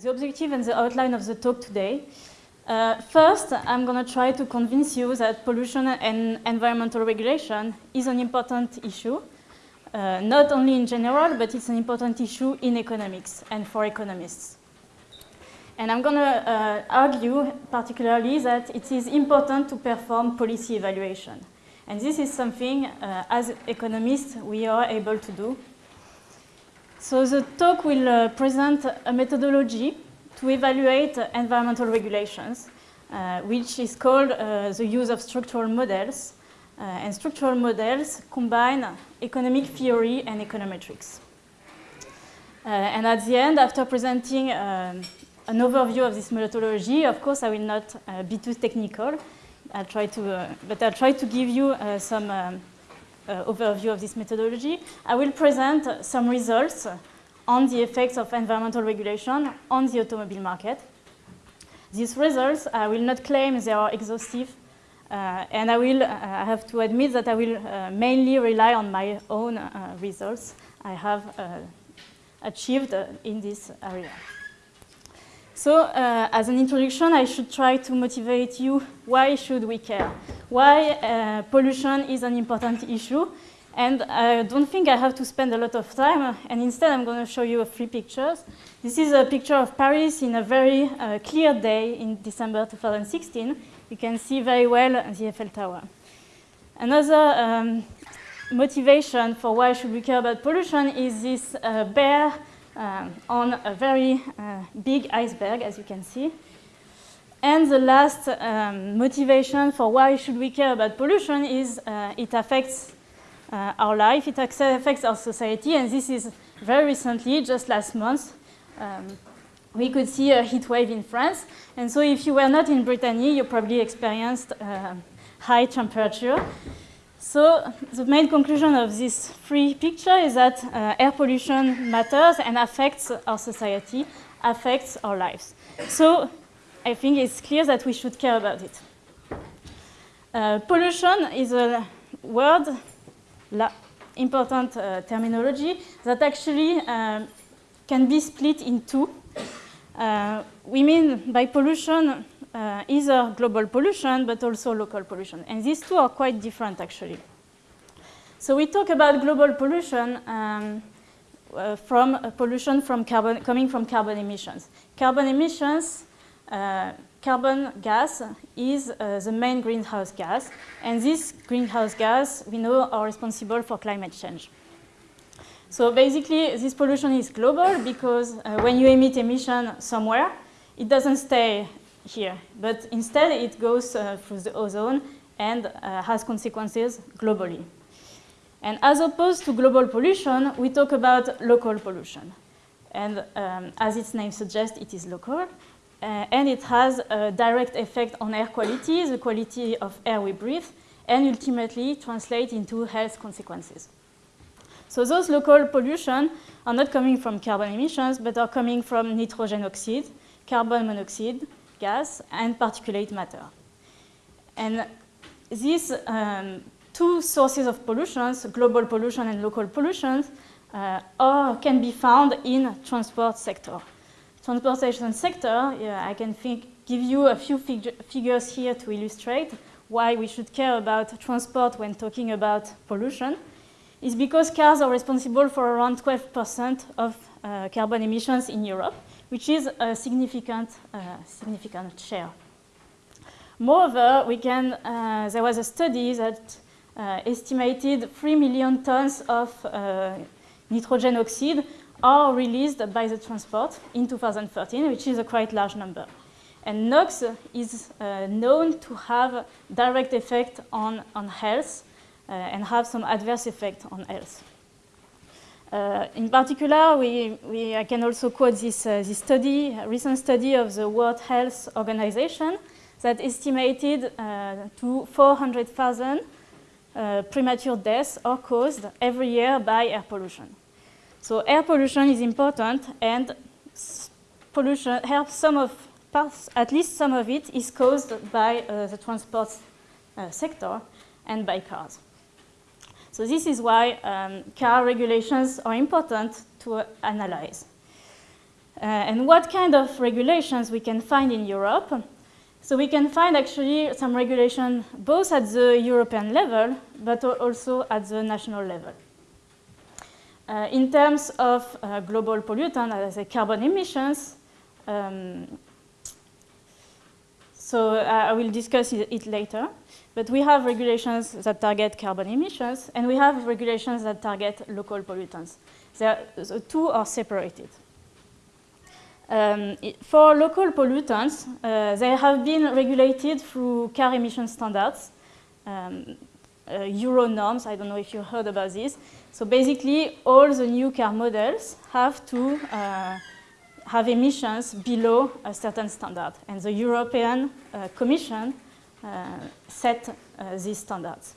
the objective and the outline of the talk today. Uh, first, I'm going to try to convince you that pollution and environmental regulation is an important issue, uh, not only in general, but it's an important issue in economics and for economists. And I'm going to uh, argue particularly that it is important to perform policy evaluation. And this is something, uh, as economists, we are able to do. So the talk will uh, present a methodology to evaluate environmental regulations, uh, which is called uh, the use of structural models. Uh, and structural models combine economic theory and econometrics. Uh, and at the end, after presenting um, an overview of this methodology, of course, I will not uh, be too technical. I'll try to, but I'll try to give you some um, overview of this methodology. I will present some results on the effects of environmental regulation on the automobile market. These results, I will not claim they are exhaustive, uh, and I will uh, I have to admit that I will uh, mainly rely on my own uh, results I have uh, achieved uh, in this area. So, as an introduction, I should try to motivate you why should we care? Why pollution is an important issue and I don't think I have to spend a lot of time, and instead I'm going to show you three pictures. This is a picture of Paris in a very uh, clear day in December 2016. You can see very well the Eiffel Tower. Another um, motivation for why should we care about pollution is this uh, bear uh, on a very uh, big iceberg, as you can see. And the last um, motivation for why should we care about pollution is uh, it affects uh, our life, it affects our society, and this is very recently, just last month, um, we could see a heat wave in France. And so if you were not in Brittany, you probably experienced uh, high temperature. So the main conclusion of this free picture is that uh, air pollution matters and affects our society, affects our lives. So I think it's clear that we should care about it. Uh, pollution is a word important uh, terminology that actually uh, can be split in two. Uh, we mean by pollution uh, either global pollution but also local pollution. And these two are quite different actually. So we talk about global pollution um, uh, from uh, pollution from carbon, coming from carbon emissions. Carbon emissions carbon gas is uh, the main greenhouse gas, and this greenhouse gas we know are responsible for climate change. So basically, this pollution is global because uh, when you emit emission somewhere, it doesn't stay here, but instead it goes uh, through the ozone and uh, has consequences globally. And as opposed to global pollution, we talk about local pollution. And um, as its name suggests, it is local. Uh, and it has a direct effect on air quality, the quality of air we breathe, and ultimately translate into health consequences. So those local pollution are not coming from carbon emissions, but are coming from nitrogen oxide, carbon monoxide, gas, and particulate matter. And these um, two sources of pollutions, global pollution and local pollution, uh, are, can be found in transport sector. Transportation sector, yeah, I can think, give you a few fig figures here to illustrate why we should care about transport when talking about pollution, is because cars are responsible for around 12% of uh, carbon emissions in Europe, which is a significant, uh, significant share. Moreover, we can, uh, there was a study that uh, estimated 3 million tons of nitrogen oxide are released by the transport in 2013, which is a quite large number. And NOx is uh, known to have direct effect on, on health uh, and have some adverse effect on health. Uh, in particular, we, we, I can also quote this, uh, this study, a recent study of the World Health Organization that estimated uh, to 400,000 uh, premature deaths are caused every year by air pollution. So air pollution is important and pollution, some of at least some of it is caused by uh, the transport uh, sector and by cars. So this is why um, car regulations are important to uh, analyze. and what kind of regulations we can find in Europe. So we can find actually some regulation both at the European level, but also at the national level. Uh, in terms of uh, global pollutant, as a carbon emissions, um, so uh, I will discuss it, later. But we have regulations that target carbon emissions, and we have regulations that target local pollutants. the two are separated. Um, for local pollutants, uh, they have been regulated through car emission standards, um, uh, Euro norms. I don't know if you heard about this. So basically, all the new car models have to uh, have emissions below a certain standard. And the European uh, Commission uh, set uh, these standards.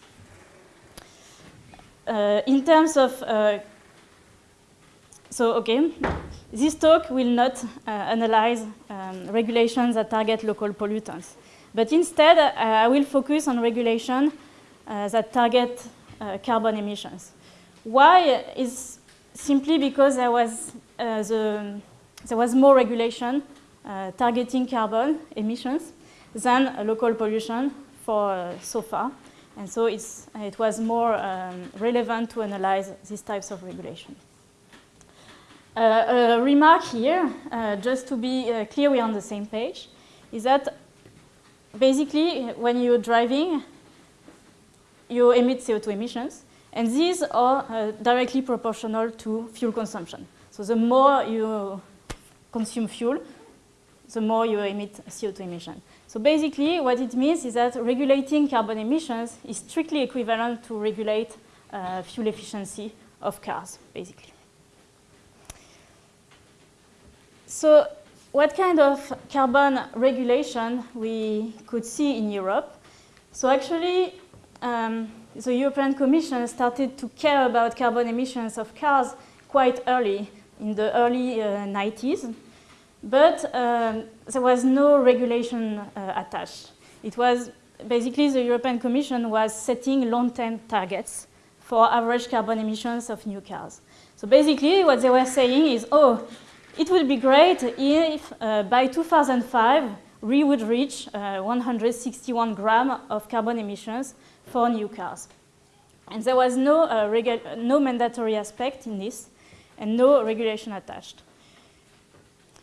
in terms of so, okay, this talk will not uh, analyze um, regulations that target local pollutants. But instead, uh, I will focus on regulation uh, that target uh, carbon emissions. Why is simply because there was, uh, the, there was more regulation uh, targeting carbon emissions than local pollution for so far. And so it was more um, relevant to analyze these types of regulation. Uh, a remark here, uh, just to be uh, clear we're on the same page, is that basically when you're driving, you emit CO2 emissions, and these are uh, directly proportional to fuel consumption. So the more you consume fuel, the more you emit CO2 emission. So basically what it means is that regulating carbon emissions is strictly equivalent to regulate uh, fuel efficiency of cars, basically. So what kind of carbon regulation we could see in Europe? So actually, um, the European Commission started to care about carbon emissions of cars quite early, in the early uh, 90s. But um, there was no regulation uh, attached. It was basically the European Commission was setting long-term targets for average carbon emissions of new cars. So basically what they were saying is, oh, it would be great if uh, by 2005 we would reach uh, 161 gram of carbon emissions for new cars. And there was no, uh, no mandatory aspect in this and no regulation attached.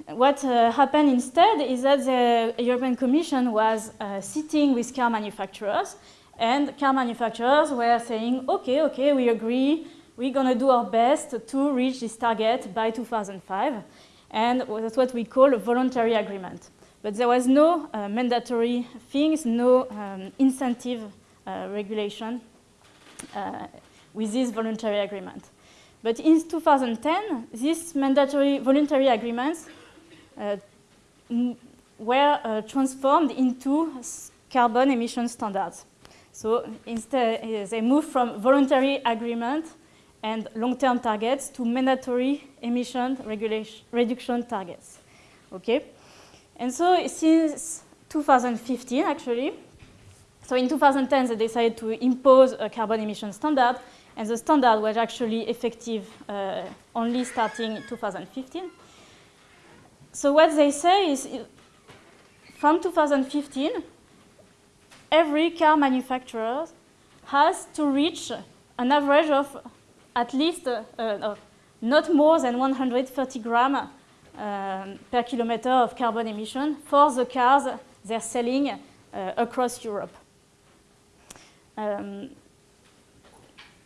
What uh, happened instead is that the European Commission was uh, sitting with car manufacturers and car manufacturers were saying, okay, okay, we agree, we're going to do our best to reach this target by 2005. And that's what we call a voluntary agreement. But there was no uh, mandatory things, no um, incentive uh, regulation uh, with this voluntary agreement. But in 2010, these mandatory voluntary agreements uh, were uh, transformed into carbon emission standards. So instead, uh, they moved from voluntary agreement and long-term targets to mandatory emission reduction targets. Okay? And so since 2015, actually, so in 2010, they decided to impose a carbon emission standard, and the standard was actually effective uh, only starting 2015. So what they say is, from 2015, every car manufacturer has to reach an average of at least uh, uh, not more than 130 gram um, per kilometer of carbon emission for the cars they're selling uh, across Europe. Um,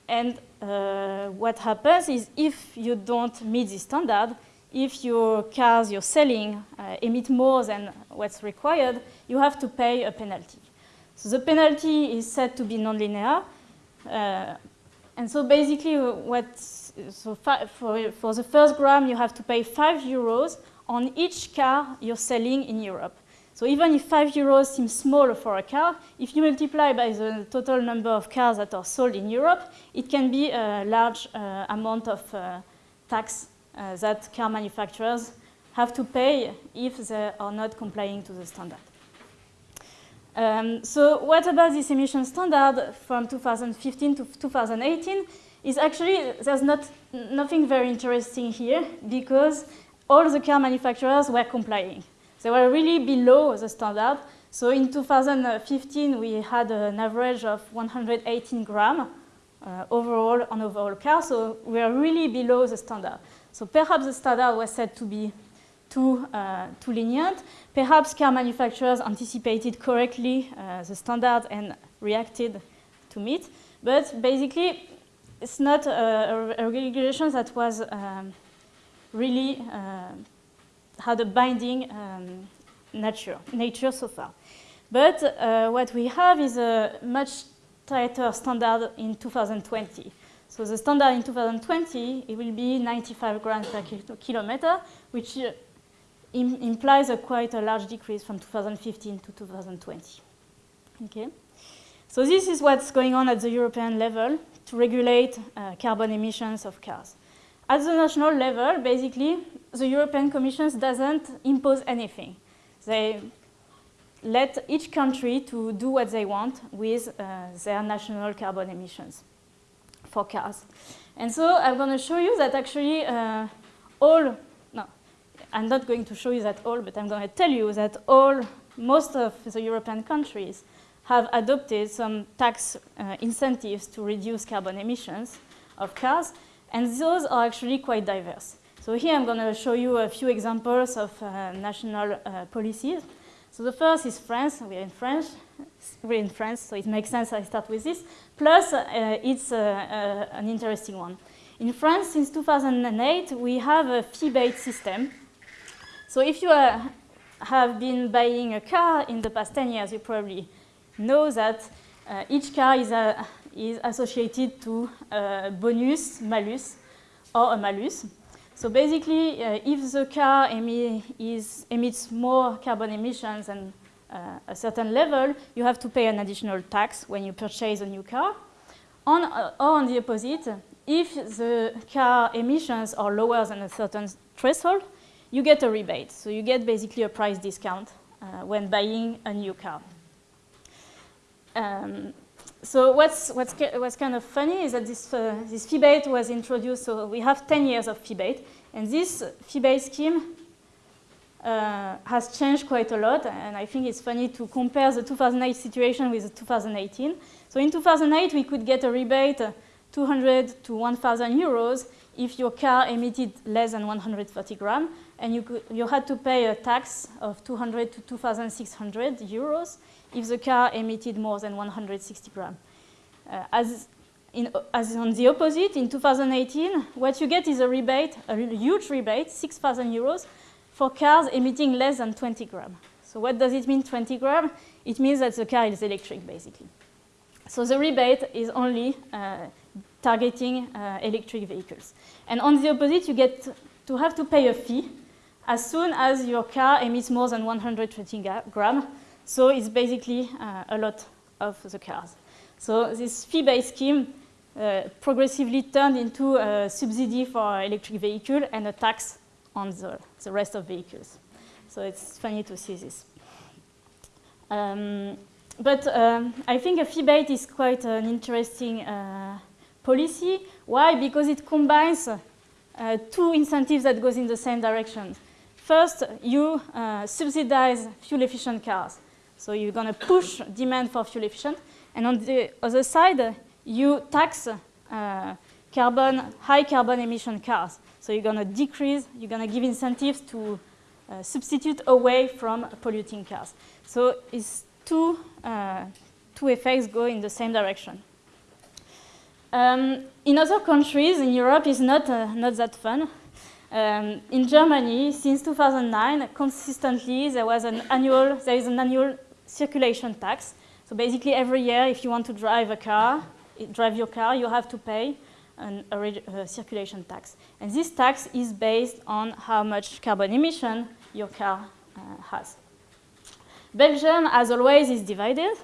and uh, what happens is if you don't meet this standard, if your cars you're selling uh, emit more than what's required, you have to pay a penalty. So the penalty is said to be nonlinear. Uh, and so basically what, so for, for the first gram, you have to pay five euros on each car you're selling in Europe. So even if five euros seems small for a car, if you multiply by the total number of cars that are sold in Europe, it can be a large uh, amount of uh, tax uh, that car manufacturers have to pay if they are not complying to the standard. Um, so what about this emission standard from 2015 to 2018 is actually, there's not, nothing very interesting here because all the car manufacturers were complying. They were really below the standard. So in 2015, we had an average of 118 gram uh, overall on overall car. So we are really below the standard. So perhaps the standard was said to be too, uh, too lenient. Perhaps car manufacturers anticipated correctly uh, the standard and reacted to meet. But basically, it's not a, a regulation that was um, really uh, had a binding um, nature, nature so far. But uh, what we have is a much tighter standard in 2020. So the standard in 2020, it will be 95 grams per kilometer, which uh, Im implies a quite a large decrease from 2015 to 2020. Okay, so this is what's going on at the European level to regulate uh, carbon emissions of cars. At the national level, basically, the European Commission doesn't impose anything. They let each country to do what they want with uh, their national carbon emissions for cars. And so I'm going to show you that actually uh, all no, I'm not going to show you that all, but I'm going to tell you that all, most of the European countries have adopted some tax uh, incentives to reduce carbon emissions of cars, and those are actually quite diverse. So here I'm going to show you a few examples of uh, national uh, policies. So the first is France. We're in France. We're in France, so it makes sense I start with this. Plus, uh, it's uh, uh, an interesting one. In France, since 2008, we have a fee-bate system so if you uh, have been buying a car in the past 10 years, you probably know that each car is, is associated to bonus, malus, or a malus. So basically, uh, if the car emi is, emits more carbon emissions than uh, a certain level, you have to pay an additional tax when you purchase a new car. On, uh, or on the opposite, if the car emissions are lower than a certain threshold, you get a rebate. So you get basically a price discount uh, when buying a new car. Um, so what's, what's, what's kind of funny is that this, uh, this fee-bate was introduced, so we have 10 years of fee-bate, and this fee-bate scheme uh, has changed quite a lot, and I think it's funny to compare the 2008 situation with the 2018. So in 2008, we could get a rebate 200 to 1,000 euros if your car emitted less than 130 grams, and you, could, you had to pay a tax of 200 to 2,600 euros if the car emitted more than 160 grams. Uh, as, in, as on the opposite, in 2018, what you get is a rebate, a huge rebate, 6,000 euros, for cars emitting less than 20 grams. So what does it mean, 20 grams? It means that the car is electric, basically. So the rebate is only uh, targeting uh, electric vehicles. And on the opposite, you get to have to pay a fee as soon as your car emits more than 120 grams. So it's basically uh, a lot of the cars. So this fee-bate scheme uh, progressively turned into a subsidy for electric vehicle and a tax on the, the rest of vehicles. So it's funny to see this. Um, but um, I think a fee-bate is quite an interesting uh, policy. Why? Because it combines uh, two incentives that goes in the same direction. First, you uh, subsidize fuel-efficient cars. So you're going to push demand for fuel-efficient. And on the other side, you tax uh, carbon, high carbon emission cars. So you're going to decrease, you're going to give incentives to uh, substitute away from polluting cars. So it's two, uh, two effects go in the same direction. Um, in other countries in Europe, it's not, uh, not that fun. Um, in Germany, since 2009, consistently there was an annual, there is an annual circulation tax. So basically every year, if you want to drive a car, drive your car, you have to pay an, a, a circulation tax. And this tax is based on how much carbon emission your car uh, has. Belgium, as always, is divided.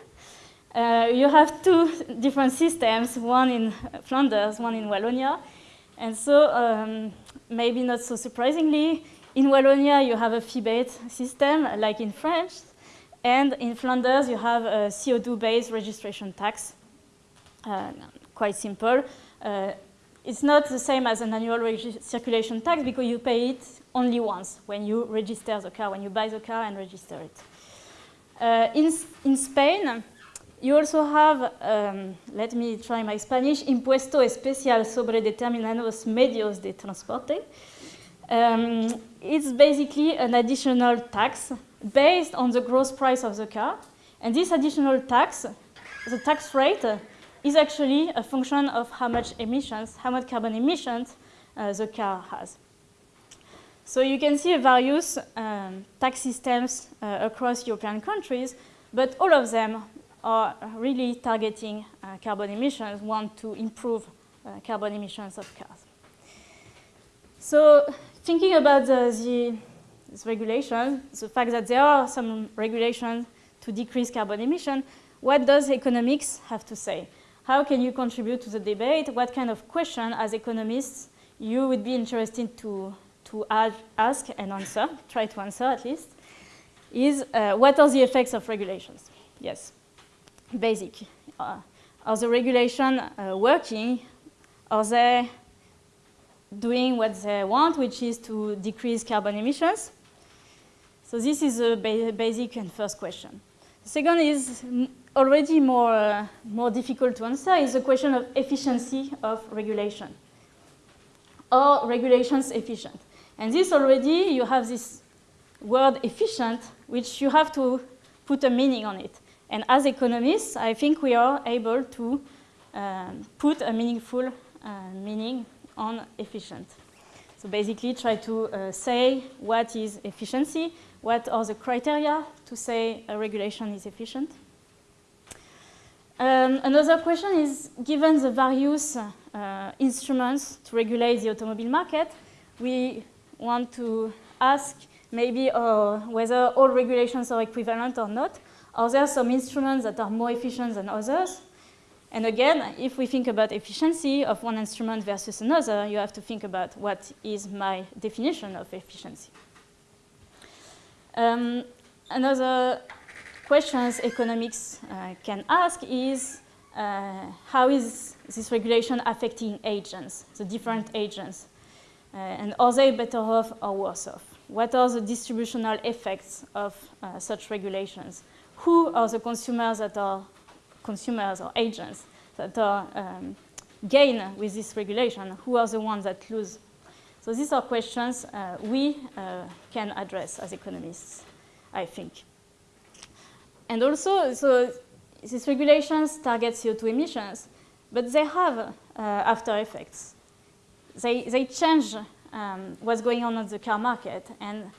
Uh, you have two different systems, one in Flanders, one in Wallonia. And so um, maybe not so surprisingly, in Wallonia you have a fee-bate system like in France, and in Flanders you have a CO2-based registration tax. Uh, quite simple. Uh, it's not the same as an annual circulation tax because you pay it only once when you register the car, when you buy the car and register it. Uh, in, in Spain, you also have, um, let me try my Spanish, impuesto especial sobre determinados medios de transporte. Um, it's basically an additional tax based on the gross price of the car. And this additional tax, the tax rate, is actually a function of how much emissions, how much carbon emissions uh, the car has. So you can see various um, tax systems uh, across European countries, but all of them are really targeting uh, carbon emissions, want to improve uh, carbon emissions of cars. So thinking about the, the, this regulation, the fact that there are some regulations to decrease carbon emission, what does economics have to say? How can you contribute to the debate? What kind of question, as economists, you would be interested to, to ask and answer, try to answer at least, is uh, what are the effects of regulations? Yes, basic. Uh, are the regulations uh, working? Are they doing what they want, which is to decrease carbon emissions? So this is a ba basic and first question. The second is already more, uh, more difficult to answer is the question of efficiency of regulation. Are regulations efficient? And this already, you have this word efficient, which you have to put a meaning on it. And as economists, I think we are able to um, put a meaningful uh, meaning on efficient. So basically try to uh, say what is efficiency, what are the criteria to say a regulation is efficient. Um, another question is, given the various uh, instruments to regulate the automobile market, we want to ask maybe uh, whether all regulations are equivalent or not. Are there some instruments that are more efficient than others? And again, if we think about efficiency of one instrument versus another, you have to think about what is my definition of efficiency. Um, another questions economics uh, can ask is uh, how is this regulation affecting agents, the different agents? Uh, and are they better off or worse off? What are the distributional effects of uh, such regulations? Who are the consumers that are consumers or agents that are um, gain with this regulation? Who are the ones that lose? So these are questions uh, we uh, can address as economists, I think. And also, so these regulations target CO2 emissions, but they have uh, after effects. They, they change um, what's going on on the car market, and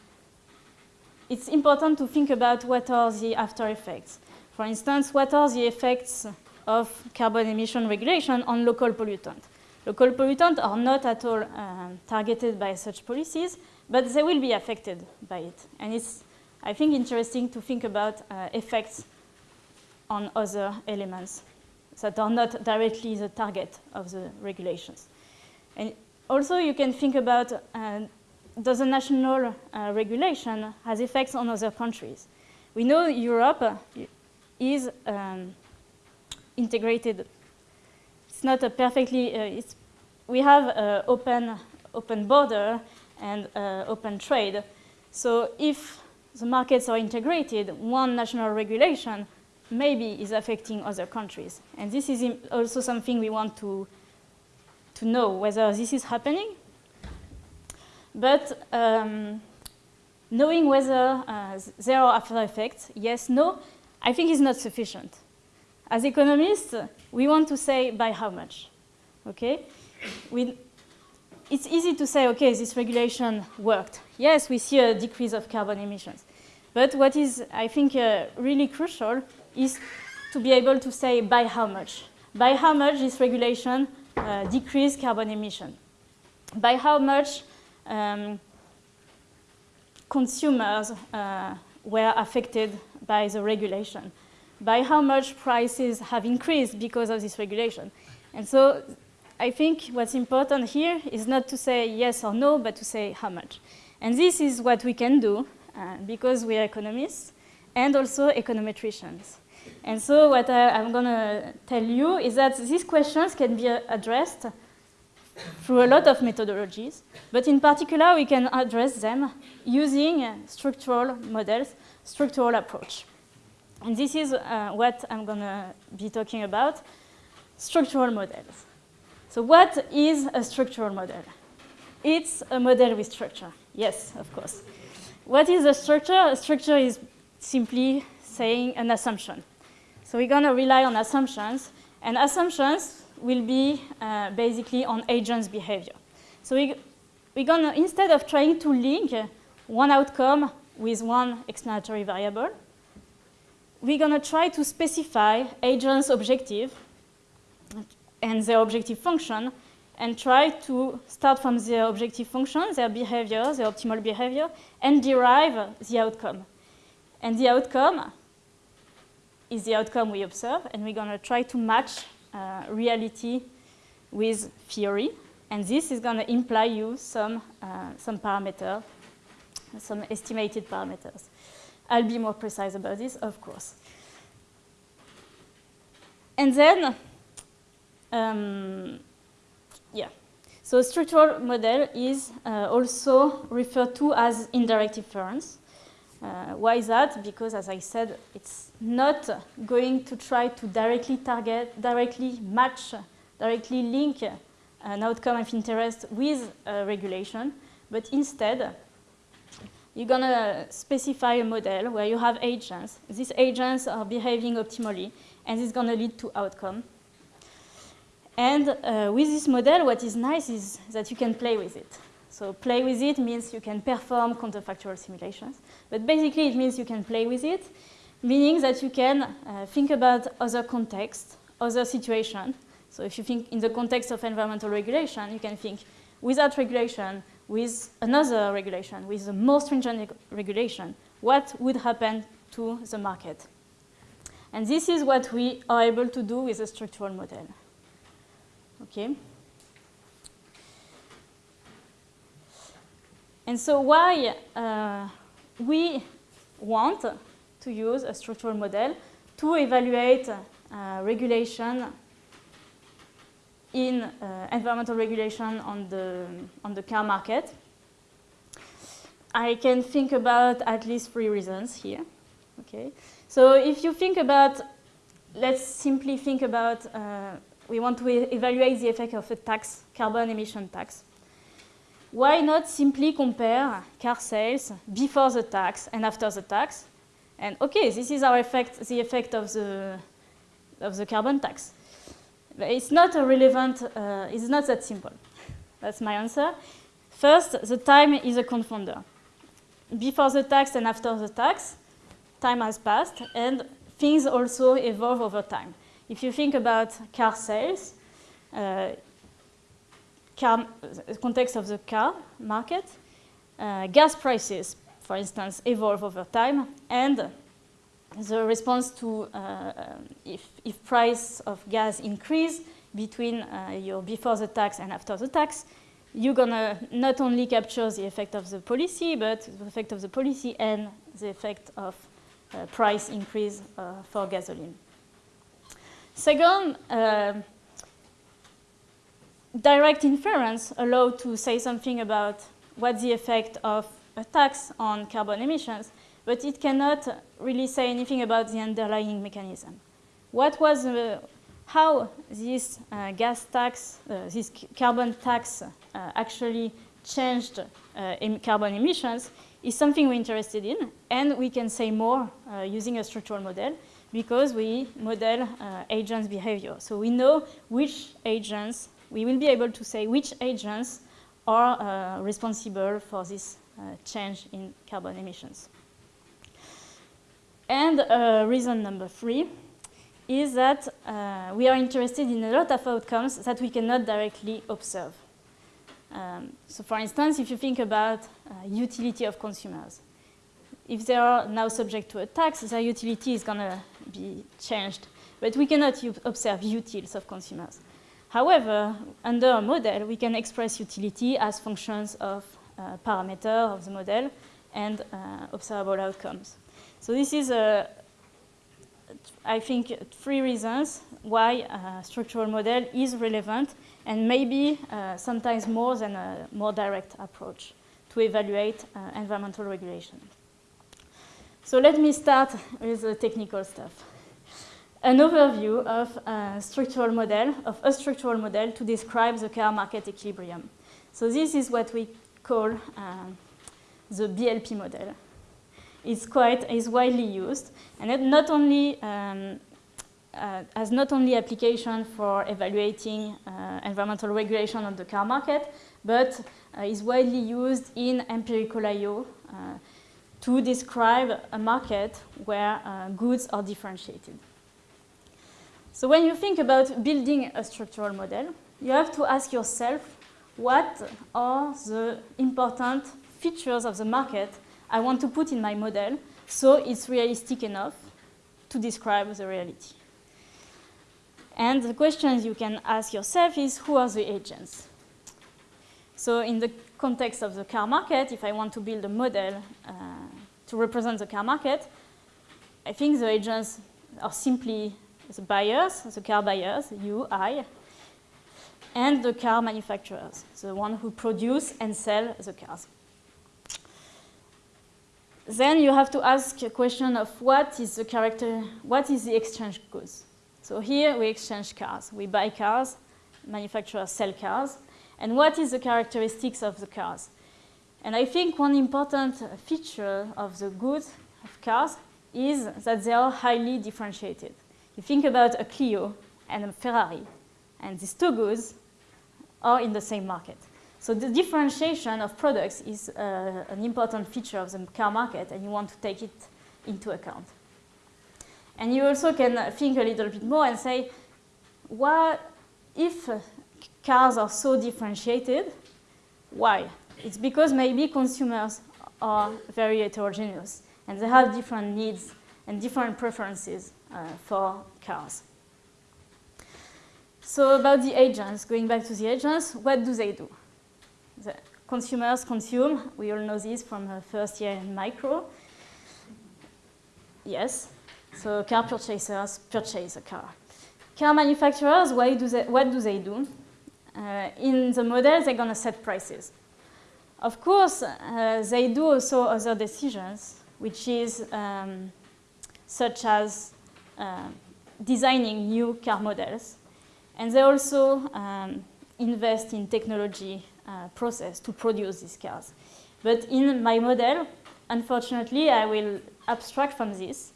it's important to think about what are the after effects. For instance, what are the effects of carbon emission regulation on local pollutants? Local pollutants are not at all um, targeted by such policies, but they will be affected by it. And it's I think interesting to think about uh, effects on other elements that are not directly the target of the regulations. And also you can think about uh, does a national uh, regulation has effects on other countries. We know Europe is um, integrated. It's not a perfectly, uh, we have open, open border and uh, open trade. So if the markets are integrated, one national regulation maybe is affecting other countries. And this is also something we want to, to know, whether this is happening. But um, knowing whether uh, there are after effects, yes, no, I think is not sufficient. As economists, we want to say by how much, okay? We, it's easy to say, okay, this regulation worked. Yes, we see a decrease of carbon emissions. But what is, I think, uh, really crucial is to be able to say by how much. By how much this regulation uh, decreased carbon emission. By how much um, consumers uh, were affected by the regulation. By how much prices have increased because of this regulation. And so I think what's important here is not to say yes or no, but to say how much. And this is what we can do uh, because we are economists and also econometricians. And so what I, am going to tell you is that these questions can be uh, addressed through a lot of methodologies, but in particular, we can address them using structural models, structural approach. And this is uh, what I'm going to be talking about, structural models. So what is a structural model? It's a model with structure. Yes, of course. What is a structure? A structure is simply saying an assumption. So we're going to rely on assumptions, and assumptions will be uh, basically on agents' behavior. So we, we're going to, instead of trying to link one outcome with one explanatory variable, we're going to try to specify agents' objective and their objective function and try to start from their objective function, their behavior, their optimal behavior, and derive the outcome. And the outcome is the outcome we observe, and we're going to try to match uh, reality with theory. And this is going to imply you some, uh, some parameter, some estimated parameters. I'll be more precise about this, of course. And then, um, yeah. So structural model is uh, also referred to as indirect inference. Uh, why is that? Because, as I said, it's not going to try to directly target, directly match, directly link an outcome of interest with regulation, but instead, you're going to specify a model where you have agents. These agents are behaving optimally, and it's going to lead to outcome. And uh, with this model, what is nice is that you can play with it. So play with it means you can perform counterfactual simulations. But basically, it means you can play with it, meaning that you can uh, think about other contexts, other situations. So if you think in the context of environmental regulation, you can think without regulation, with another regulation, with a more stringent regulation, what would happen to the market? And this is what we are able to do with a structural model. Okay? And so why uh, we want to use a structural model to evaluate uh, regulation in uh, environmental regulation on the, on the car market. I can think about at least three reasons here. Okay, so if you think about, let's simply think about, uh, we want to e evaluate the effect of a tax, carbon emission tax why not simply compare car sales before the tax and after the tax? And okay, this is our effect, the effect of the, of the carbon tax. It's not a relevant, uh, it's not that simple. That's my answer. First, the time is a confounder. Before the tax and after the tax, time has passed, and things also evolve over time. If you think about car sales, uh, car, context of the car market, uh, gas prices, for instance, evolve over time, and the response to uh, if, if price of gas increase between uh, your before the tax and after the tax, you're gonna not only capture the effect of the policy, but the effect of the policy and the effect of uh, price increase uh, for gasoline. Second, uh, direct inference allow to say something about what the effect of a tax on carbon emissions, but it cannot really say anything about the underlying mechanism. What was, uh, how this uh, gas tax, uh, this carbon tax uh, actually changed uh, carbon emissions is something we're interested in, and we can say more uh, using a structural model because we model agents' behavior. So we know which agents we will be able to say which agents are responsible for this change in carbon emissions. And uh, reason number three is that uh, we are interested in a lot of outcomes that we cannot directly observe. Um, so for instance, if you think about uh, utility of consumers, if they are now subject to a tax, their utility is going to be changed. But we cannot observe utils of consumers. However, under a model, we can express utility as functions of uh, parameter of the model and uh, observable outcomes. So this is, I think, three reasons why a structural model is relevant and maybe uh, sometimes more than a more direct approach to evaluate uh, environmental regulation. So let me start with the technical stuff. An overview of a structural model, of a structural model to describe the car market equilibrium. So this is what we call uh, the BLP model. It's quite, is widely used, and it not only um, uh, has not only application for evaluating uh, environmental regulation on the car market, but uh, is widely used in empirical I.O. Uh, to describe a market where uh, goods are differentiated. So when you think about building a structural model, you have to ask yourself what are the important features of the market I want to put in my model so it's realistic enough to describe the reality. And the questions you can ask yourself is who are the agents? So in the context of the car market, if I want to build a model uh, to represent the car market, I think the agents are simply the buyers, the car buyers, you, I, and the car manufacturers, the one who produce and sell the cars. Then you have to ask a question of what is the character, what is the exchange goods? So here we exchange cars. We buy cars, manufacturers sell cars. And what is the characteristics of the cars? And I think one important feature of the goods of cars is that they are highly differentiated. You think about a Clio and a Ferrari, and these two goods are in the same market. So the differentiation of products is uh, an important feature of the car market, and you want to take it into account. And you also can think a little bit more and say, what if cars are so differentiated? Why? It's because maybe consumers are very heterogeneous and they have different needs and different preferences uh, for cars. So about the agents, going back to the agents, what do they do? The consumers consume, we all know this from the first year in micro. Yes, so car purchasers purchase a car. Car manufacturers, why do they, what do they do? Uh, in the model, they're going to set prices. Of course, uh, they do also other decisions, which is um, such as uh, designing new car models. And they also um, invest in technology uh, process to produce these cars. But in my model, unfortunately, I will abstract from this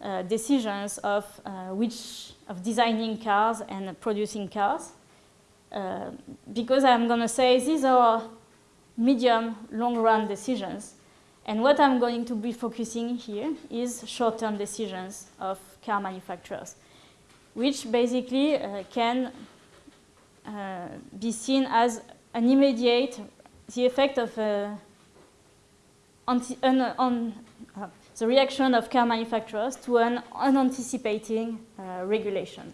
uh, decisions of uh, which of designing cars and producing cars uh, because I'm going to say these are medium long run decisions and what I'm going to be focusing here is short-term decisions of car manufacturers which basically uh, can uh, be seen as an immediate the effect of anti, un, un, the reaction of car manufacturers to an unanticipating uh, regulation.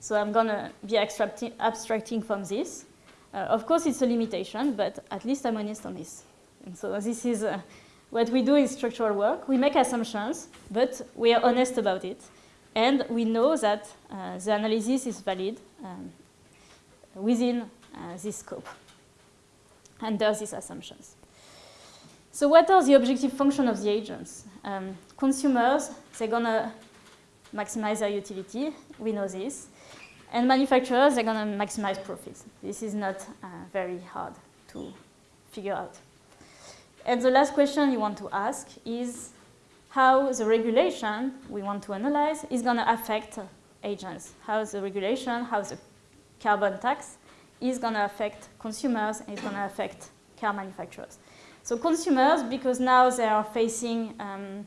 So I'm going to be abstracting, abstracting from this. Uh, of course, it's a limitation, but at least I'm honest on this. And so this is uh, what we do in structural work. We make assumptions, but we are honest about it. And we know that uh, the analysis is valid um, within uh, this scope under these assumptions. So what are the objective function of the agents? Um, consumers, they're going to maximize their utility. We know this. And manufacturers, they're going to maximize profits. This is not uh, very hard to figure out. And the last question you want to ask is how the regulation we want to analyze is going to affect agents. How the regulation, how the carbon tax is going to affect consumers and is going to affect car manufacturers. So consumers, because now they are facing, um,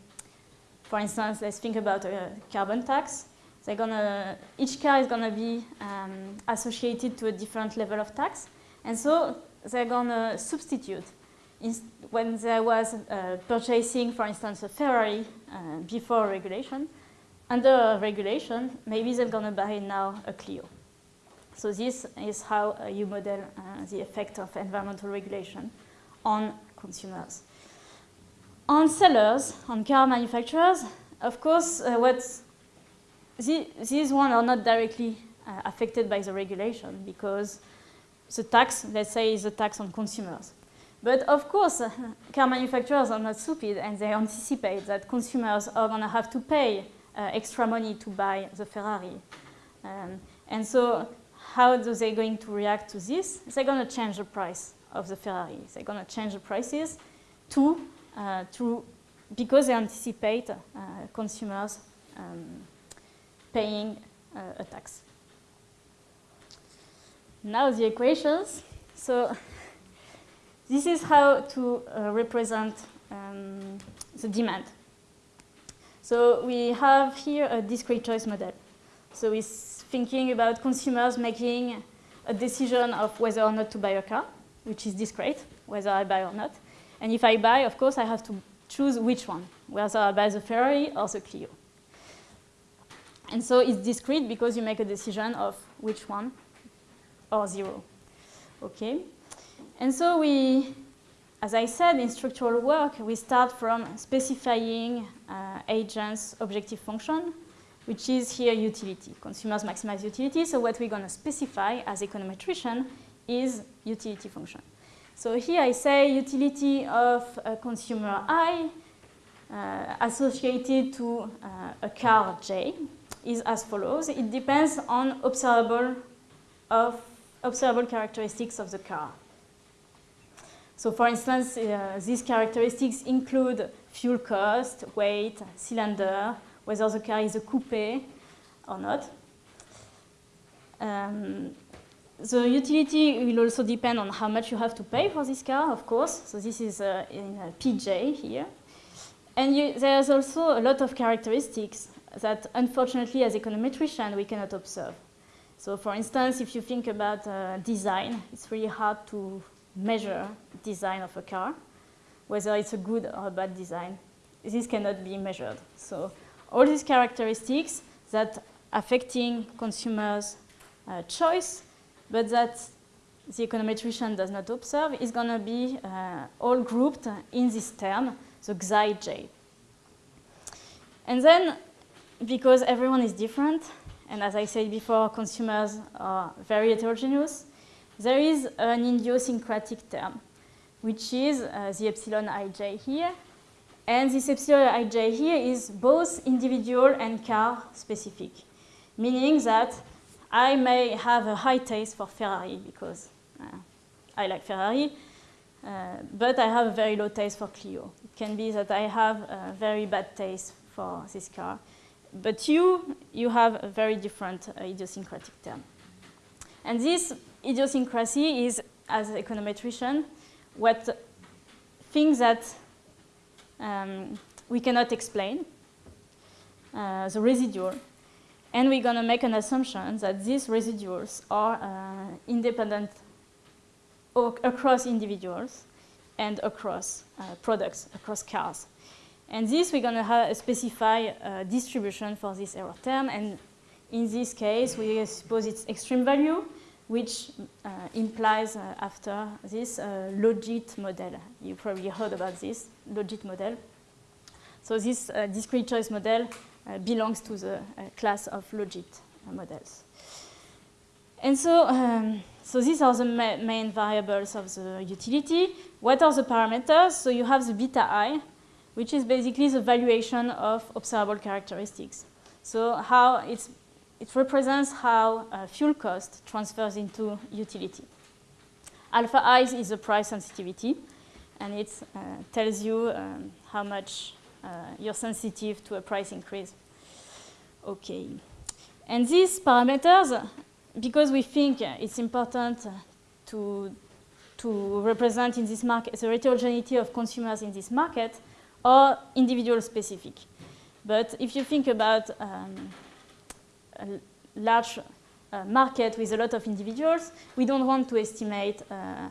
for instance, let's think about a carbon tax. They're gonna, each car is gonna be um, associated to a different level of tax. And so they're gonna substitute. In, when there was uh, purchasing, for instance, a Ferrari uh, before regulation, under regulation, maybe they're gonna buy now a Clio. So this is how uh, you model uh, the effect of environmental regulation on consumers. On sellers, on car manufacturers, of course, uh, what the, these ones are not directly uh, affected by the regulation because the tax, let's say, is a tax on consumers. But of course, uh, car manufacturers are not stupid and they anticipate that consumers are going to have to pay uh, extra money to buy the Ferrari. Um, and so how are they going to react to this? They're going to change the price of the Ferrari. They're going to change the prices to, uh, to because they anticipate uh, consumers um, paying uh, a tax. Now the equations. So this is how to uh, represent um, the demand. So we have here a discrete choice model. So we're thinking about consumers making a decision of whether or not to buy a car, which is discrete, whether I buy or not. And if I buy, of course, I have to choose which one, whether I buy the Ferrari or the Clio. And so it's discrete because you make a decision of which one or zero. Okay? And so we, as I said, in structural work, we start from specifying uh, agents' objective function, which is here utility. Consumers maximize utility, so what we're going to specify as econometrician is utility function. So here I say utility of consumer I uh, associated to uh, a car J is as follows. It depends on observable, of, observable characteristics of the car. So for instance, uh, these characteristics include fuel cost, weight, cylinder, whether the car is a coupe or not. Um, the utility will also depend on how much you have to pay for this car, of course. So this is uh, in uh, PJ here. And you, there's also a lot of characteristics that unfortunately as econometrician we cannot observe. So for instance, if you think about uh, design, it's really hard to measure design of a car, whether it's a good or a bad design. This cannot be measured. So all these characteristics that affecting consumers' uh, choice, but that the econometrician does not observe is going to be uh, all grouped in this term, the xi j. And then because everyone is different, and as I said before, consumers are very heterogeneous, there is an idiosyncratic term, which is uh, the epsilon ij here. And this epsilon ij here is both individual and car specific, meaning that I may have a high taste for Ferrari because uh, I like Ferrari, uh, but I have a very low taste for Clio. It can be that I have a very bad taste for this car but you, you have a very different uh, idiosyncratic term. And this idiosyncrasy is, as an econometrician, what things that um, we cannot explain, uh, the residual, and we're going to make an assumption that these residuals are uh, independent across individuals and across uh, products, across cars. And this, we're going to specify a distribution for this error term. And in this case, we suppose it's extreme value, which uh, implies uh, after this uh, logit model. You probably heard about this logit model. So this uh, discrete choice model uh, belongs to the uh, class of logit models. And so, um, so these are the ma main variables of the utility. What are the parameters? So you have the beta i, which is basically the valuation of observable characteristics. So how it's, it represents how uh, fuel cost transfers into utility. Alpha i is the price sensitivity, and it uh, tells you um, how much uh, you're sensitive to a price increase. Okay. And these parameters, because we think it's important to, to represent in this market the heterogeneity of consumers in this market, or individual specific. But if you think about um, large uh, market with a lot of individuals, we don't want to estimate uh,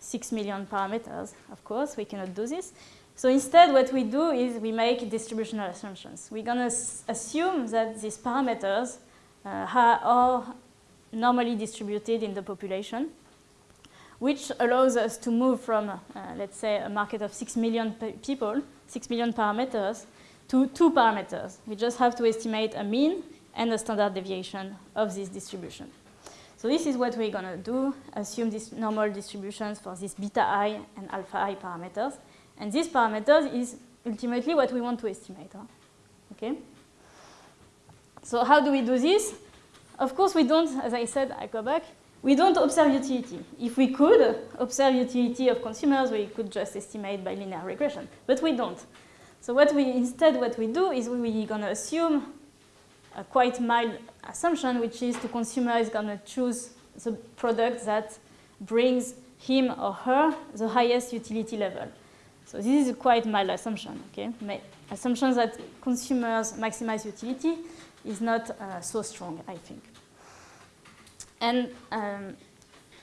6 million parameters, of course, we cannot do this. So instead, what we do is we make distributional assumptions. We're going to assume that these parameters uh, are normally distributed in the population which allows us to move from, uh, let's say, a market of 6 million people, 6 million parameters, to two parameters. We just have to estimate a mean and the standard deviation of this distribution. So this is what we're going to do, assume these normal distributions for these beta i and alpha i parameters. And these parameters is ultimately what we want to estimate. Huh? Okay? So how do we do this? Of course, we don't, as I said, I go back, we don't observe utility. If we could observe utility of consumers, we could just estimate by linear regression, but we don't. So what we, instead what we do is we're going to assume a quite mild assumption, which is the consumer is going to choose the product that brings him or her the highest utility level. So this is a quite mild assumption, okay? assumption that consumers maximize utility is not uh, so strong, I think. And um,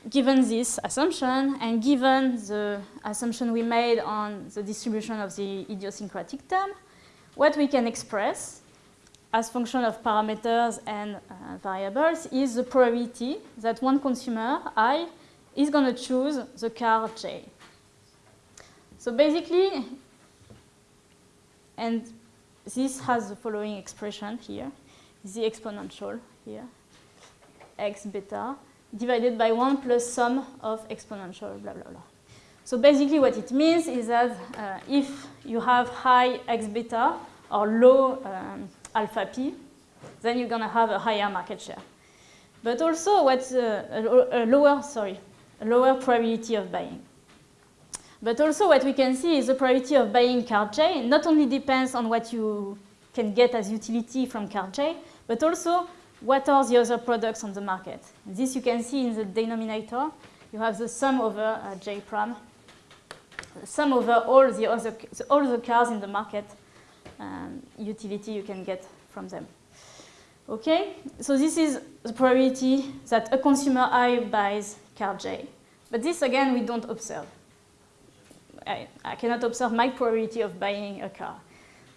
given this assumption, and given the assumption we made on the distribution of the idiosyncratic term, what we can express as function of parameters and uh, variables is the probability that one consumer, I, is going to choose the car J. So basically, and this has the following expression here, the exponential here, x beta, divided by 1 plus sum of exponential blah, blah, blah. So basically what it means is that uh, if you have high x beta or low um, alpha p, then you're going to have a higher market share. But also what's uh, a, a lower, sorry, a lower probability of buying. But also what we can see is the probability of buying car J not only depends on what you can get as utility from car J, but also what are the other products on the market. This you can see in the denominator. You have the sum over uh, J prime, sum over all the other all the cars in the market, um, utility you can get from them. Okay, so this is the probability that a consumer I buys car J. But this again we don't observe. I, I cannot observe my probability of buying a car.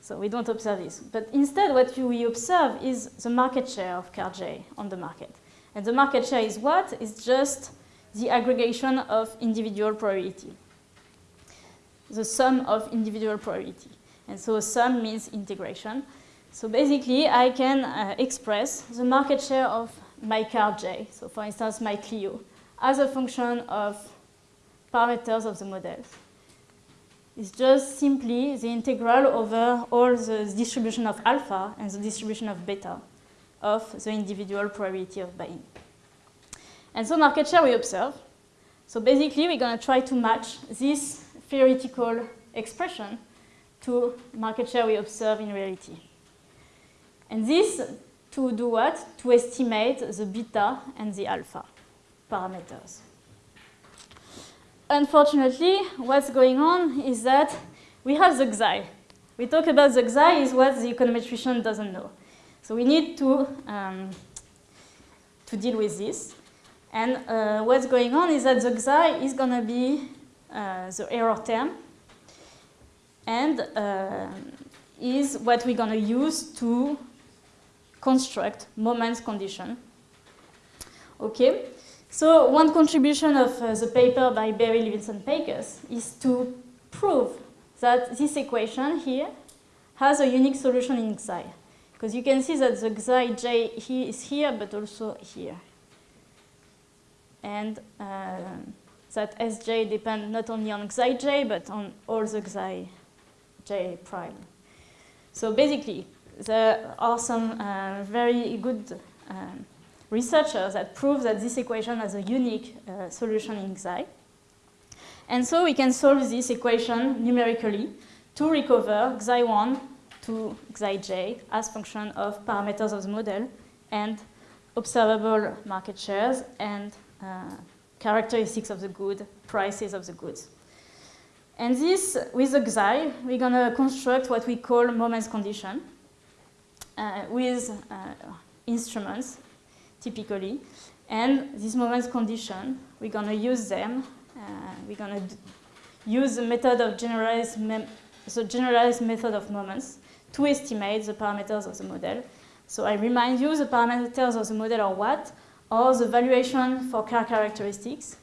So we don't observe this. But instead, what we observe is the market share of car J on the market. And the market share is what? It's just the aggregation of individual probability. The sum of individual probability. And so sum means integration. So basically, I can uh, express the market share of my car J, so for instance, my Clio, as a function of parameters of the models is just simply the integral over all the distribution of alpha and the distribution of beta of the individual probability of buying. And so market share we observe. So basically we're going to try to match this theoretical expression to market share we observe in reality. And this to do what? To estimate the beta and the alpha parameters. Unfortunately, what's going on is that we have the XI. We talk about the XI is what the econometrician doesn't know. So we need to, um, to deal with this. And uh, what's going on is that the XI is going to be uh, the error term and uh, is what we're going to use to construct moments condition. Okay, so one contribution of uh, the paper by Berry, Levinsohn, Pakes is to prove that this equation here has a unique solution in Xi. Because you can see that the Xi j he is here, but also here. And uh, that Sj depends not only on Xi j, but on all the Xi j prime. So basically, there are some uh, very good um, researchers that prove that this equation has a unique uh, solution in Xi. And so we can solve this equation numerically to recover Xi1 to Xij as function of parameters of the model and observable market shares and uh, characteristics of the good, prices of the goods. And this, with the Xi, we're going to construct what we call moments condition uh, with uh, instruments typically. And these moments condition, we're going to use them. Uh, we're going to use the method of generalized, the generalized method of moments to estimate the parameters of the model. So I remind you the parameters of the model are what? Or the valuation for car characteristics.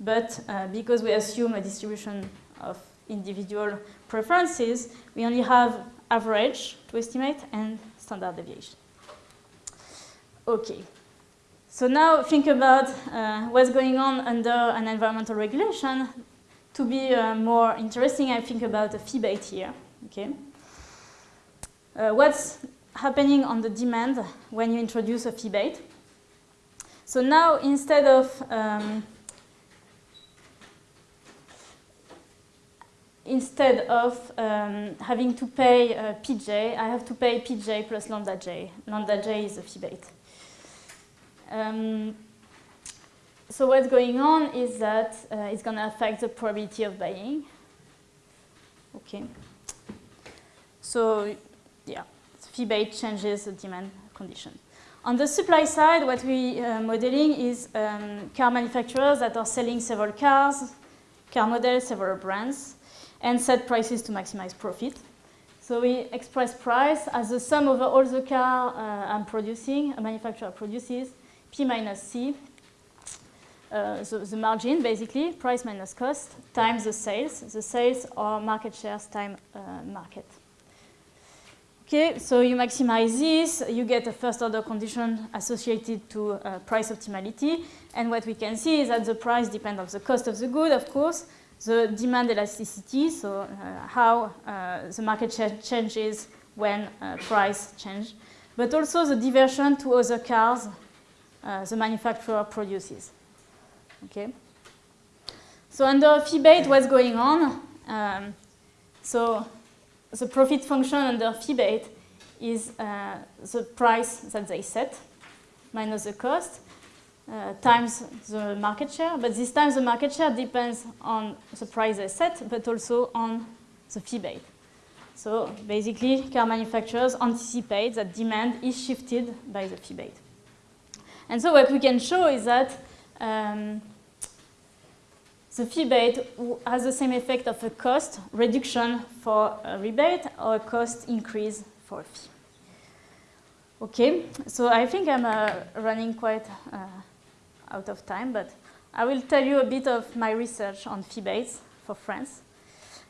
But uh, because we assume a distribution of individual preferences, we only have average to estimate and standard deviation. Okay. So now think about uh, what's going on under an environmental regulation. To be uh, more interesting, I think about a fee-bate here. Okay. Uh, what's happening on the demand when you introduce a fee-bate? So now instead of um, instead of um, having to pay uh, Pj, I have to pay Pj plus lambda j. Lambda j is a bait. Um, so what's going on is that uh, it's going to affect the probability of buying. Okay. So yeah, bait changes the demand condition. On the supply side, what we are uh, modeling is um, car manufacturers that are selling several cars, car models, several brands and set prices to maximize profit. So we express price as the sum over all the car uh, I'm producing, a manufacturer produces, P minus C, uh, so the margin basically, price minus cost, times the sales. The sales are market shares times uh, market. Okay, so you maximize this, you get a first order condition associated to uh, price optimality. And what we can see is that the price depends on the cost of the good, of course, the demand elasticity, so uh, how uh, the market share changes when uh, price change, but also the diversion to other cars the manufacturer produces. Okay. So under bait, what's going on? Um, so the profit function under bait is uh, the price that they set minus the cost uh, times the market share, but this time the market share depends on the price they set, but also on the fee-bate. So basically, car manufacturers anticipate that demand is shifted by the fee-bate. And so what we can show is that um, the fee-bate has the same effect of a cost reduction for a rebate or a cost increase for a fee. Okay, so I think I'm uh, running quite uh, out of time, but I will tell you a bit of my research on fee-bates for France.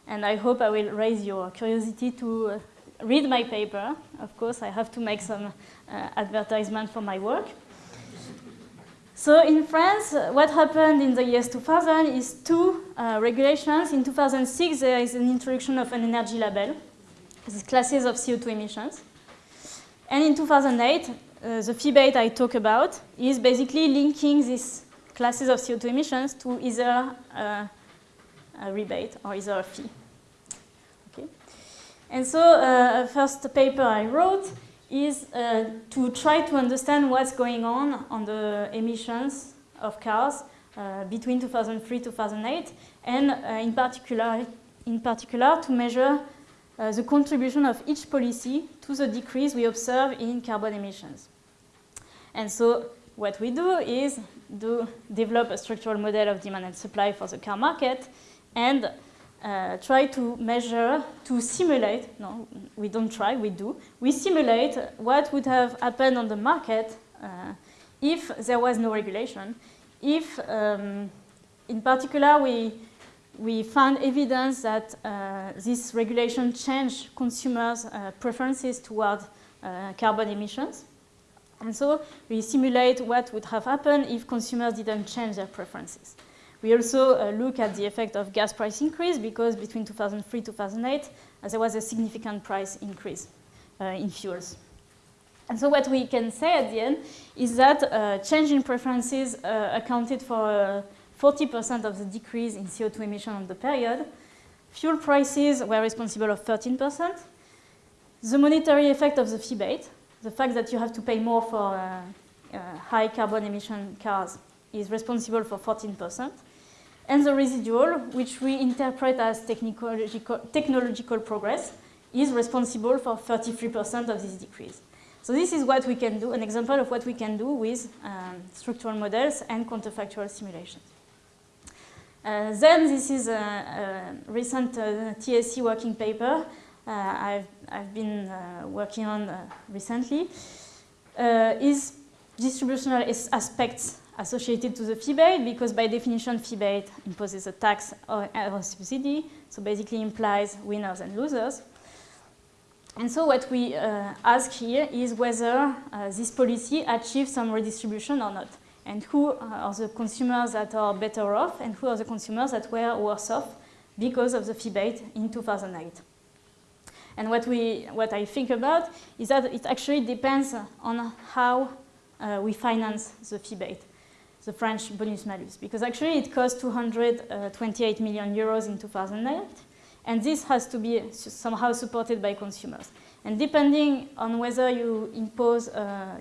And I hope I will raise your curiosity to uh, read my paper. Of course, I have to make some uh, advertisement for my work. So in France, what happened in the years 2000 is two uh, regulations. In 2006, there is an introduction of an energy label, classes of CO2 emissions. And in 2008, uh, the fee-bate I talk about is basically linking these classes of CO2 emissions to either uh, a rebate or either a fee. Okay. And so uh, first paper I wrote is uh, to try to understand what's going on on the emissions of cars uh, between 2003 2008 and uh, in particular in particular to measure uh, the contribution of each policy to the decrease we observe in carbon emissions. And so what we do is do develop a structural model of demand and supply for the car market and uh, try to measure, to simulate, no, we don't try, we do, we simulate what would have happened on the market uh, if there was no regulation, if um, in particular we, we found evidence that uh, this regulation changed consumers' uh, preferences toward uh, carbon emissions. And so we simulate what would have happened if consumers didn't change their preferences. We also uh, look at the effect of gas price increase because between 2003 2008, uh, there was a significant price increase uh, in fuels. And so what we can say at the end is that uh, change in preferences uh, accounted for 40% uh, of the decrease in CO2 emission on the period. Fuel prices were responsible of 13%. The monetary effect of the fee-bate, the fact that you have to pay more for uh, uh, high carbon emission cars is responsible for 14%. And the residual, which we interpret as technological, technological progress, is responsible for 33% of this decrease. So this is what we can do, an example of what we can do with um, structural models and counterfactual simulations. Uh, then this is a, a recent uh, TSE working paper I've, I've been uh, working on uh, recently is distributional aspects associated to the fee-bate because by definition fee-bate imposes a tax or a subsidy, so basically implies winners and losers. And so what we uh, ask here is whether uh, this policy achieves some redistribution or not. And who are the consumers that are better off and who are the consumers that were worse off because of the fee in 2008. And what, we, what I think about is that it actually depends on how uh, we finance the fee the French bonus malus, because actually it cost 228 million euros in 2008, and this has to be somehow supported by consumers. And depending on whether you impose a,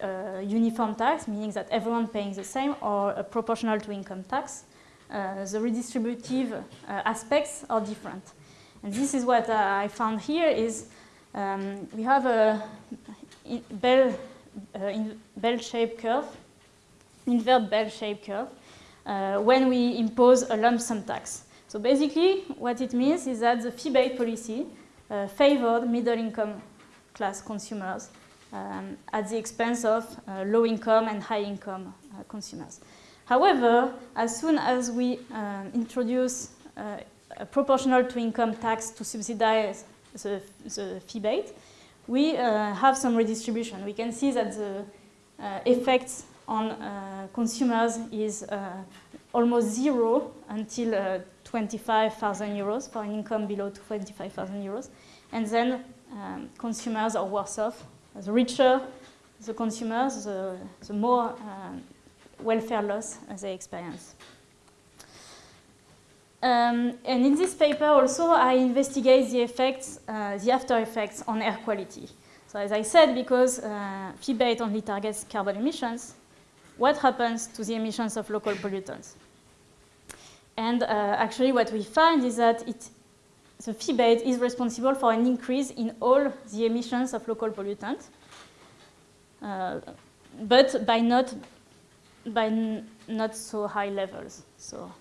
a uniform tax, meaning that everyone paying the same, or a proportional to income tax, uh, the redistributive uh, aspects are different. And this is what uh, I found here is um, we have a bell, bell-shaped curve, invert bell-shaped curve, when we impose a lump sum tax. So basically, what it means is that the fee-based policy uh, favored middle-income class consumers um, at the expense of uh, low-income and high-income uh, consumers. However, as soon as we um, introduce proportional to income tax to subsidize the, the fee-bate, we uh, have some redistribution. We can see that the uh, effects on uh, consumers is almost zero until 25,000 euros for an income below 25,000 euros. And then um, consumers are worse off. The richer the consumers, the, the more uh, welfare loss they experience. Um, and in this paper also I investigate the effects, uh, the after effects on air quality. So as I said, because uh, fee-bate only targets carbon emissions, what happens to the emissions of local pollutants? And uh, actually what we find is that it, the fee-bate is responsible for an increase in all the emissions of local pollutants, uh, but by not, by not so high levels. So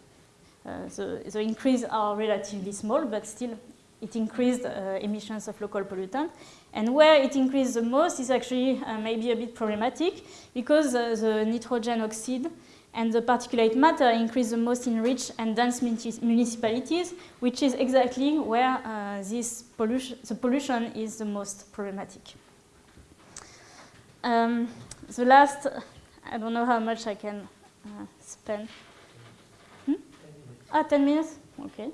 the, the increase are relatively small, but still it increased uh, emissions of local pollutants. And where it increased the most is actually uh, maybe a bit problematic because the nitrogen oxide and the particulate matter increase the most in rich and dense municipalities, which is exactly where uh, this pollution, the pollution is the most problematic. Um, the last, I don't know how much I can uh, spend. Ah, 10 minutes? Okay.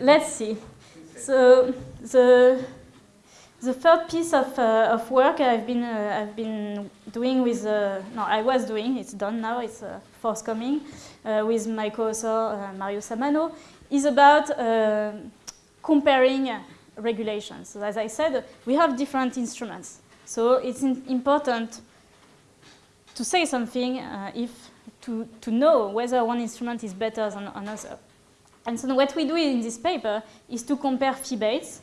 Let's see. So the the third piece of, uh, of work I've been uh, I've been doing with uh, no I was doing it's done now it's uh, forthcoming uh, with my co-author uh, Mario Samano is about comparing regulations. So as I said, we have different instruments. So it's important to say something uh, if to, to know whether one instrument is better than another. And so what we do in this paper is to compare feebates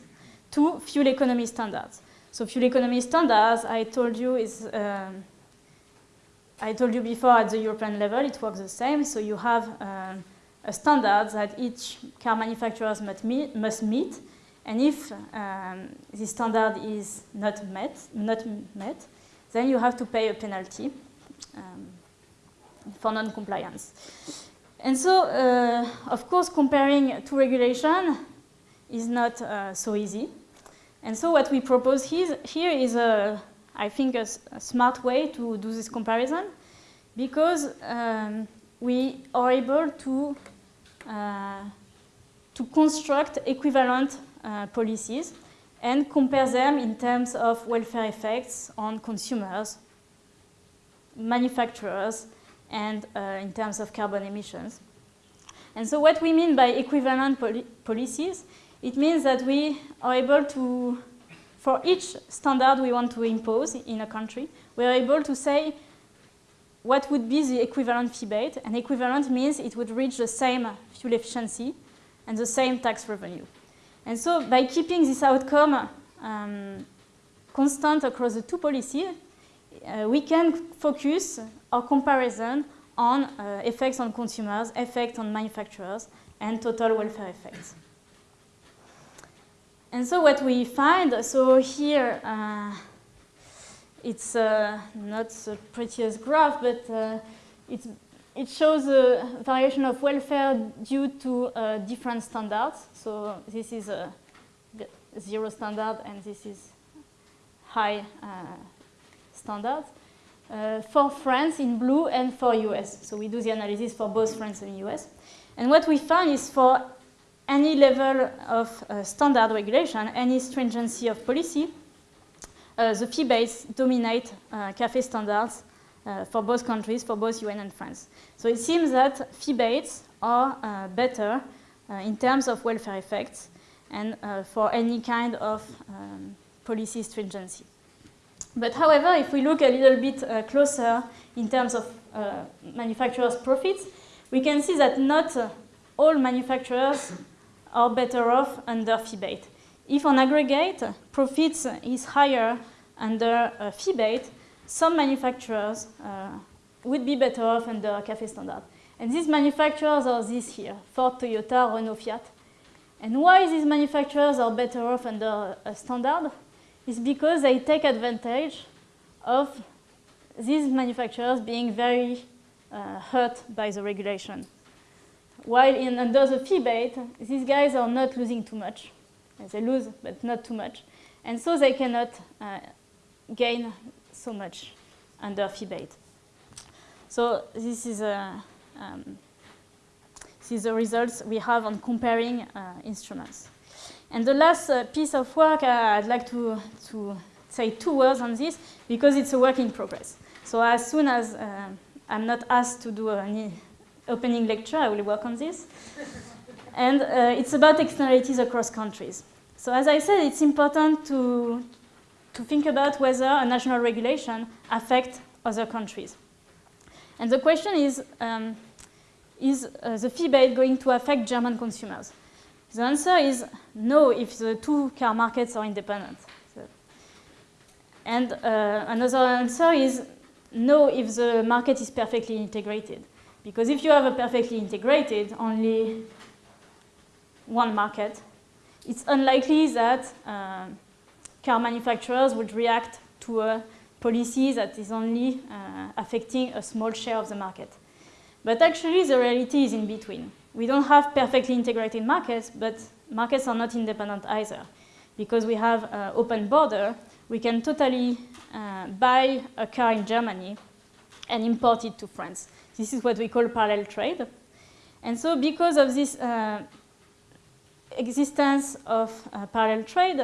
to fuel economy standards. So fuel economy standards, I told you, is um, I told you before at the European level, it works the same. So you have um, a standard that each car manufacturers must meet, must meet and if um, this standard is not met, not met, then you have to pay a penalty um, for non-compliance. And so, uh, of course, comparing two regulations is not uh, so easy. And so what we propose here, is, a, I think, a, a smart way to do this comparison because um, we are able to, uh, to construct equivalent uh, policies and compare them in terms of welfare effects on consumers, manufacturers and uh, in terms of carbon emissions. And so what we mean by equivalent poli policies, it means that we are able to, for each standard we want to impose in a country, we are able to say what would be the equivalent fee And equivalent means it would reach the same fuel efficiency and the same tax revenue. And so by keeping this outcome um, constant across the two policies, uh, we can focus our comparison on uh, effects on consumers, effects on manufacturers, and total welfare effects. And so what we find, so here, uh, it's uh, not the prettiest graph, but uh, it shows a variation of welfare due to uh, different standards. So this is a zero standard and this is high uh, standard. Uh, for France in blue and for US. So we do the analysis for both France and US. And what we find is for any level of uh, standard regulation, any stringency of policy, uh, the fee base dominate uh, CAFE standards uh, for both countries, for both UN and France. So it seems that fee-bates are uh, better uh, in terms of welfare effects and for any kind of um, policy stringency. But however, if we look a little bit uh, closer in terms of uh, manufacturers' profits, we can see that not uh, all manufacturers are better off under fee-bate. If on aggregate profits is higher under a fee-bate, some manufacturers uh, would be better off under CAFE standard. And these manufacturers are these here, Ford, Toyota, Renault, Fiat. And why these manufacturers are better off under a standard is because they take advantage of these manufacturers being very uh, hurt by the regulation. While in, under the fee-bate, these guys are not losing too much. They lose, but not too much. And so they cannot uh, gain so much under fee-bate. So this is, a, um, this is the results we have on comparing uh, instruments. And the last uh, piece of work, uh, I'd like to, to say two words on this because it's a work in progress. So as soon as uh, I'm not asked to do any opening lecture, I will work on this. and uh, it's about externalities across countries. So as I said, it's important to, to think about whether a national regulation affects other countries. And the question is, um, is uh, the fee-bate going to affect German consumers? The answer is no if the two car markets are independent. So, and uh, another answer is no if the market is perfectly integrated. Because if you have a perfectly integrated, only one market, it's unlikely that uh, car manufacturers would react to a policy that is only uh, affecting a small share of the market. But actually, the reality is in between. We don't have perfectly integrated markets, but markets are not independent either. Because we have uh, open border, we can totally uh, buy a car in Germany and import it to France. This is what we call parallel trade. And so because of this uh, existence of uh, parallel trade,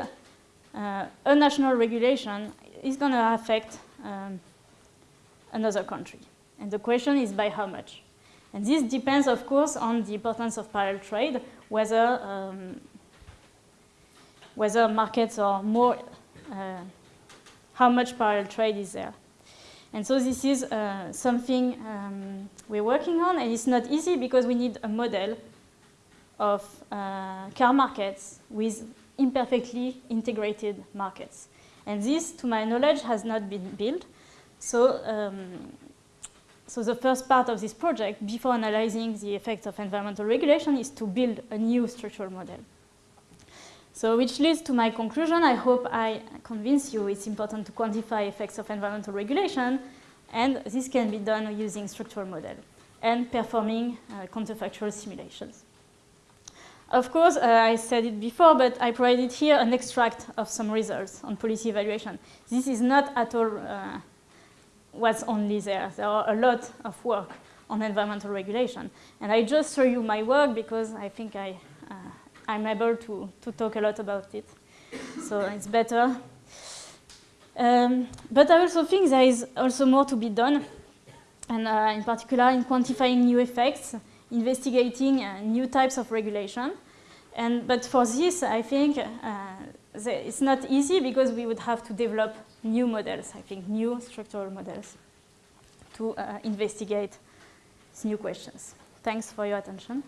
uh, a national regulation is going to affect um, another country. And the question is by how much? And this depends, of course, on the importance of parallel trade, whether, um, whether markets are more, uh, how much parallel trade is there. And so this is uh, something um, we're working on, and it's not easy because we need a model of uh, car markets with imperfectly integrated markets. And this, to my knowledge, has not been built. So, um, so the first part of this project, before analyzing the effects of environmental regulation, is to build a new structural model. So which leads to my conclusion. I hope I convince you it's important to quantify effects of environmental regulation, and this can be done using structural model and performing uh, counterfactual simulations. Of course, uh, I said it before, but I provided here an extract of some results on policy evaluation. This is not at all uh, what's only there. There are a lot of work on environmental regulation. And I just show you my work because I think I, uh, I'm able to, to talk a lot about it. So it's better. Um, but I also think there is also more to be done, and uh, in particular in quantifying new effects investigating uh, new types of regulation. And, but for this, I think it's not easy because we would have to develop new models, I think, new structural models to uh, investigate these new questions. Thanks for your attention.